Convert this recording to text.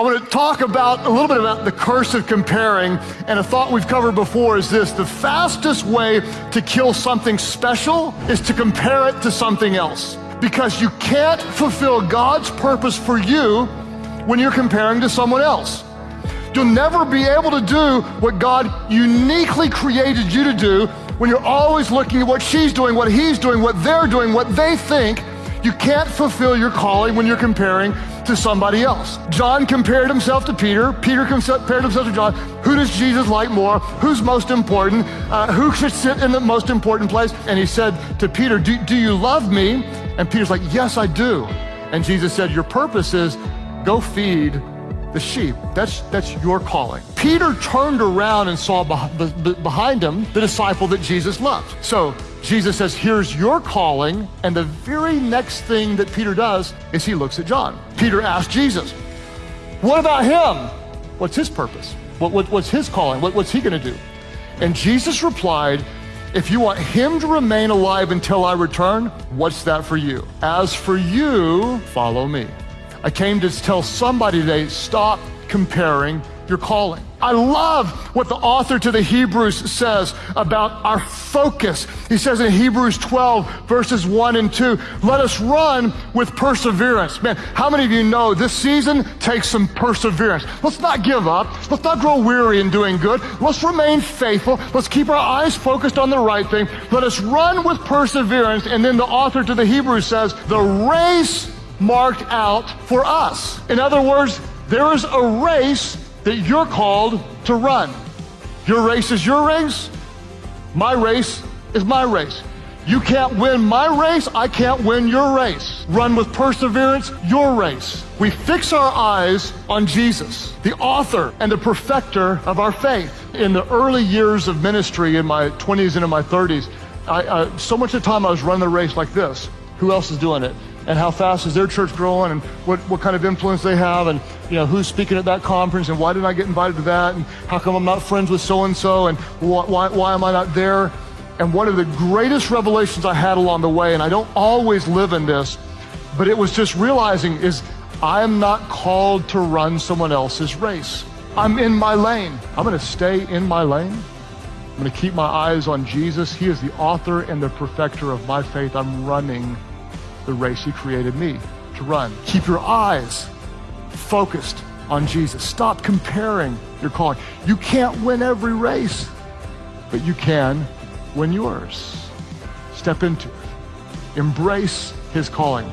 I want to talk about a little bit about the curse of comparing, and a thought we've covered before is this the fastest way to kill something special is to compare it to something else. Because you can't fulfill God's purpose for you when you're comparing to someone else. You'll never be able to do what God uniquely created you to do when you're always looking at what she's doing, what he's doing, what they're doing, what they think. You can't fulfill your calling when you're comparing to somebody else. John compared himself to Peter. Peter compared himself to John. Who does Jesus like more? Who's most important? Uh, who should sit in the most important place? And he said to Peter, do, do you love me? And Peter's like, Yes, I do. And Jesus said, Your purpose is go feed the sheep. That's, that's your calling. Peter turned around and saw behind him the disciple that Jesus loved. So Jesus says, Here's your calling. And the very next thing that Peter does is he looks at John. Peter asked Jesus, What about him? What's his purpose? What, what, what's his calling? What, what's he going to do? And Jesus replied, If you want him to remain alive until I return, what's that for you? As for you, follow me. I came to tell somebody today stop comparing your calling. I love what the author to the Hebrews says about our focus. He says in Hebrews 12, verses 1 and 2, let us run with perseverance. Man, how many of you know this season takes some perseverance? Let's not give up. Let's not grow weary in doing good. Let's remain faithful. Let's keep our eyes focused on the right thing. Let us run with perseverance. And then the author to the Hebrews says, the race marked out for us. In other words, there is a race that you're called to run. Your race is your race. My race is my race. You can't win my race. I can't win your race. Run with perseverance your race. We fix our eyes on Jesus, the author and the perfecter of our faith. In the early years of ministry, in my 20s and in my 30s, I, so much of the time I was running the race like this. Who else is doing it? And how fast is their church growing and what, what kind of influence they have and you know who's speaking at that conference and why didn't I get invited to that and how come I'm not friends with so and so and why, why, am I not there? And one of the greatest revelations I had along the way, and I don't always live in this, but it was just realizing is I am not called to run someone else's race. I'm in my lane. I'm going to stay in my lane. I'm going to keep my eyes on Jesus. He is the author and the perfecter of my faith. I'm running the race He created me to run. Keep your eyes focused on Jesus. Stop comparing your calling. You can't win every race, but you can win yours. Step into it. Embrace His calling.